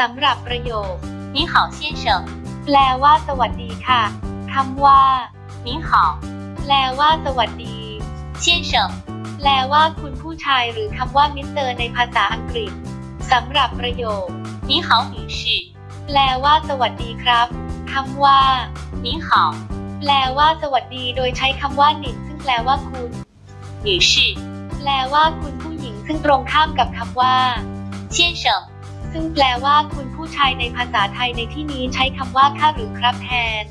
สำหรับประโยคนิหาวเชี่ยเฉิแปลว่าสวัสดีค่ะคำว่า你好แปลว่าสวัสดี先生แปลว่าคุณผู้ชายหรือคำว่ามิสเตอร์ในภาษาอังกฤษสำหรับประโยคนิหาวหแปลว่าสวัสดีครับคำว่า你好แปลว่าสวัสดีโดยใช้คำว่าหนิงซึ่งแปลว่าคุณ女士แปลว่าคุณผู้หญิงซึ่งตรงข้ามกับคำว่า先生 ซึ่งแปลว่าคุณผู้ชายในภาษาไทยในที่นี้ใช้คำว่าค่าหรือครับแทน